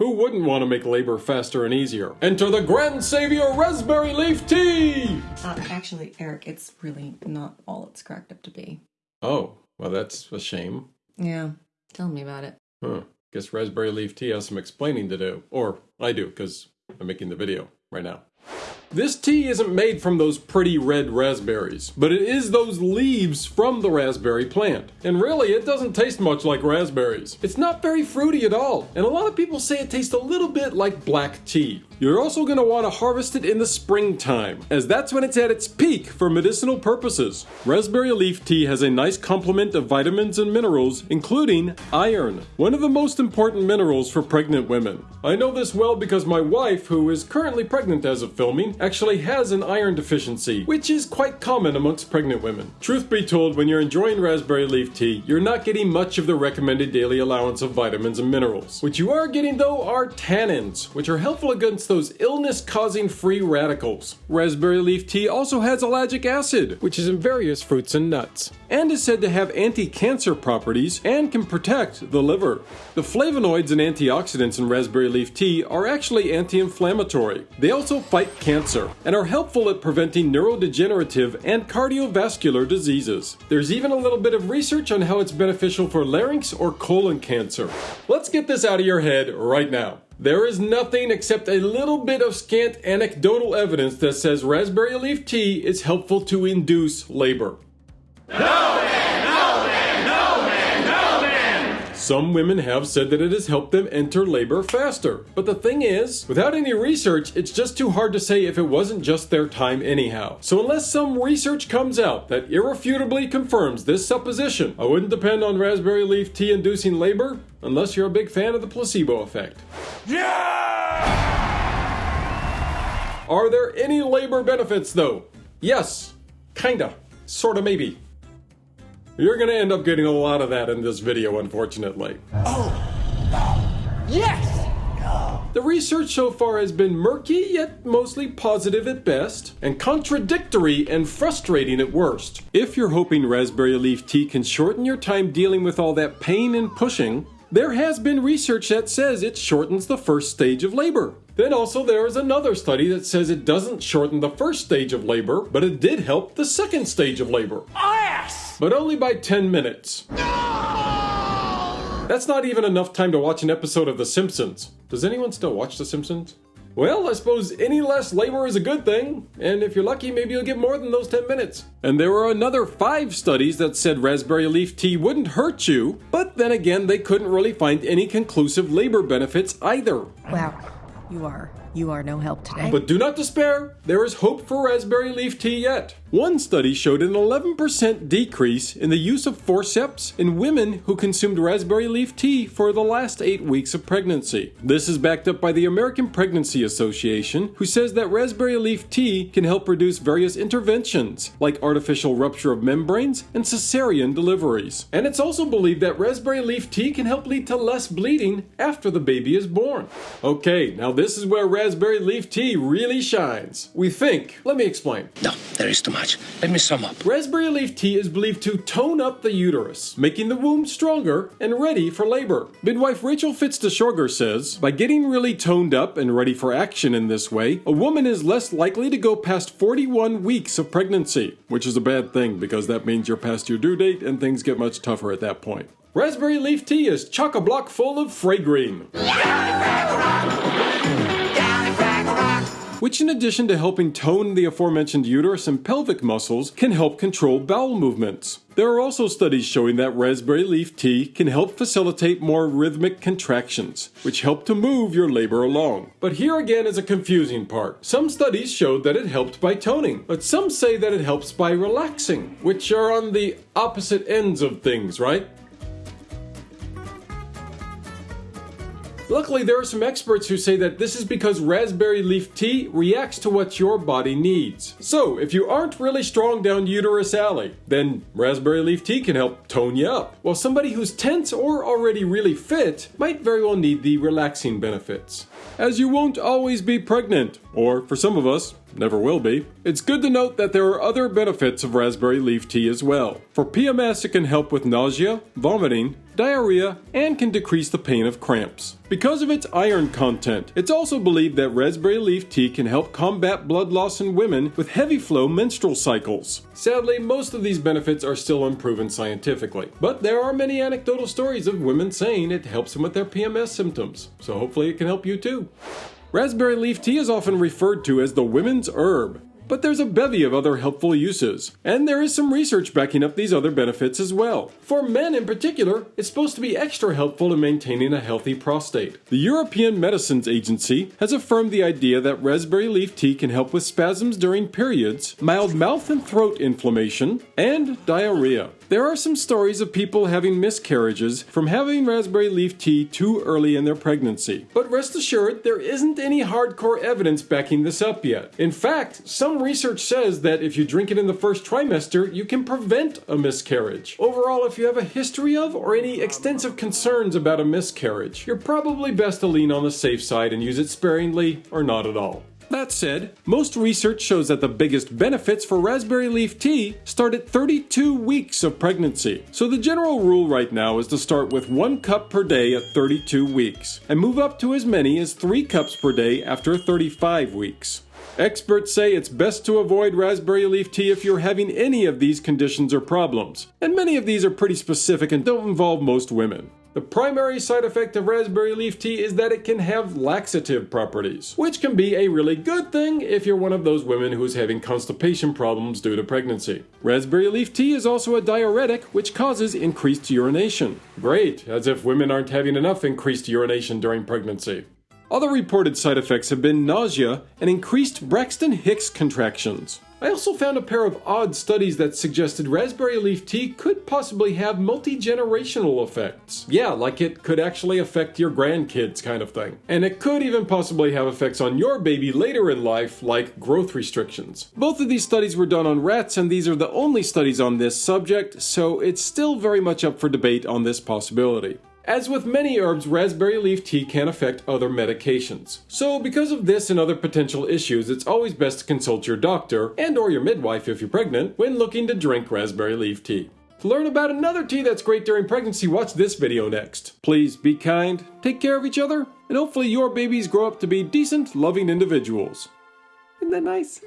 Who wouldn't want to make labor faster and easier? Enter the Grand Savior Raspberry Leaf Tea! Uh, actually, Eric, it's really not all it's cracked up to be. Oh, well, that's a shame. Yeah, tell me about it. Huh. Guess Raspberry Leaf Tea has some explaining to do. Or I do, because I'm making the video right now. This tea isn't made from those pretty red raspberries, but it is those leaves from the raspberry plant. And really, it doesn't taste much like raspberries. It's not very fruity at all, and a lot of people say it tastes a little bit like black tea. You're also going to want to harvest it in the springtime, as that's when it's at its peak for medicinal purposes. Raspberry leaf tea has a nice complement of vitamins and minerals, including iron, one of the most important minerals for pregnant women. I know this well because my wife, who is currently pregnant as of filming, actually has an iron deficiency, which is quite common amongst pregnant women. Truth be told, when you're enjoying raspberry leaf tea, you're not getting much of the recommended daily allowance of vitamins and minerals. What you are getting though are tannins, which are helpful against those illness causing free radicals. Raspberry leaf tea also has ellagic acid, which is in various fruits and nuts, and is said to have anti cancer properties and can protect the liver. The flavonoids and antioxidants in raspberry leaf tea are actually anti inflammatory. They also fight cancer and are helpful at preventing neurodegenerative and cardiovascular diseases. There's even a little bit of research on how it's beneficial for larynx or colon cancer. Let's get this out of your head right now. There is nothing except a little bit of scant anecdotal evidence that says raspberry leaf tea is helpful to induce labor. Some women have said that it has helped them enter labor faster. But the thing is, without any research, it's just too hard to say if it wasn't just their time anyhow. So unless some research comes out that irrefutably confirms this supposition, I wouldn't depend on raspberry leaf tea inducing labor unless you're a big fan of the placebo effect. Yeah! Are there any labor benefits though? Yes. Kinda. Sorta maybe. You're gonna end up getting a lot of that in this video, unfortunately. Oh! Yes! The research so far has been murky, yet mostly positive at best, and contradictory and frustrating at worst. If you're hoping raspberry leaf tea can shorten your time dealing with all that pain and pushing, there has been research that says it shortens the first stage of labor. Then also there is another study that says it doesn't shorten the first stage of labor, but it did help the second stage of labor. Yes! But only by 10 minutes. That's not even enough time to watch an episode of The Simpsons. Does anyone still watch The Simpsons? Well, I suppose any less labor is a good thing, and if you're lucky, maybe you'll get more than those 10 minutes. And there were another five studies that said raspberry leaf tea wouldn't hurt you, but then again, they couldn't really find any conclusive labor benefits either. Wow, you are you are no help today. But do not despair, there is hope for raspberry leaf tea yet. One study showed an 11% decrease in the use of forceps in women who consumed raspberry leaf tea for the last eight weeks of pregnancy. This is backed up by the American Pregnancy Association, who says that raspberry leaf tea can help reduce various interventions, like artificial rupture of membranes and cesarean deliveries. And it's also believed that raspberry leaf tea can help lead to less bleeding after the baby is born. Okay, now this is where raspberry leaf tea really shines. We think. Let me explain. No, there is too much. Let me sum up. Raspberry leaf tea is believed to tone up the uterus, making the womb stronger and ready for labor. Midwife Rachel Fitz-Desorgher says, by getting really toned up and ready for action in this way, a woman is less likely to go past 41 weeks of pregnancy, which is a bad thing because that means you're past your due date and things get much tougher at that point. Raspberry leaf tea is chock a block full of fragarine. Which, in addition to helping tone the aforementioned uterus and pelvic muscles, can help control bowel movements. There are also studies showing that raspberry leaf tea can help facilitate more rhythmic contractions, which help to move your labor along. But here again is a confusing part. Some studies showed that it helped by toning, but some say that it helps by relaxing, which are on the opposite ends of things, right? Luckily, there are some experts who say that this is because raspberry leaf tea reacts to what your body needs. So, if you aren't really strong down uterus alley, then raspberry leaf tea can help tone you up. While somebody who's tense or already really fit might very well need the relaxing benefits. As you won't always be pregnant, or for some of us, never will be. It's good to note that there are other benefits of raspberry leaf tea as well. For PMS, it can help with nausea, vomiting, diarrhea, and can decrease the pain of cramps. Because of its iron content, it's also believed that raspberry leaf tea can help combat blood loss in women with heavy flow menstrual cycles. Sadly, most of these benefits are still unproven scientifically, but there are many anecdotal stories of women saying it helps them with their PMS symptoms, so hopefully it can help you too. Raspberry leaf tea is often referred to as the women's herb, but there's a bevy of other helpful uses, and there is some research backing up these other benefits as well. For men in particular, it's supposed to be extra helpful in maintaining a healthy prostate. The European Medicines Agency has affirmed the idea that raspberry leaf tea can help with spasms during periods, mild mouth and throat inflammation, and diarrhea. There are some stories of people having miscarriages from having raspberry leaf tea too early in their pregnancy. But rest assured, there isn't any hardcore evidence backing this up yet. In fact, some research says that if you drink it in the first trimester, you can prevent a miscarriage. Overall, if you have a history of or any extensive concerns about a miscarriage, you're probably best to lean on the safe side and use it sparingly or not at all. That said, most research shows that the biggest benefits for raspberry leaf tea start at 32 weeks of pregnancy. So the general rule right now is to start with 1 cup per day at 32 weeks, and move up to as many as 3 cups per day after 35 weeks. Experts say it's best to avoid raspberry leaf tea if you're having any of these conditions or problems, and many of these are pretty specific and don't involve most women. The primary side effect of raspberry leaf tea is that it can have laxative properties, which can be a really good thing if you're one of those women who's having constipation problems due to pregnancy. Raspberry leaf tea is also a diuretic, which causes increased urination. Great, as if women aren't having enough increased urination during pregnancy. Other reported side effects have been nausea and increased Braxton Hicks contractions. I also found a pair of odd studies that suggested raspberry leaf tea could possibly have multi generational effects. Yeah, like it could actually affect your grandkids, kind of thing. And it could even possibly have effects on your baby later in life, like growth restrictions. Both of these studies were done on rats, and these are the only studies on this subject, so it's still very much up for debate on this possibility. As with many herbs, raspberry leaf tea can affect other medications. So because of this and other potential issues, it's always best to consult your doctor and or your midwife if you're pregnant when looking to drink raspberry leaf tea. To learn about another tea that's great during pregnancy, watch this video next. Please be kind, take care of each other, and hopefully your babies grow up to be decent, loving individuals. Isn't that nice?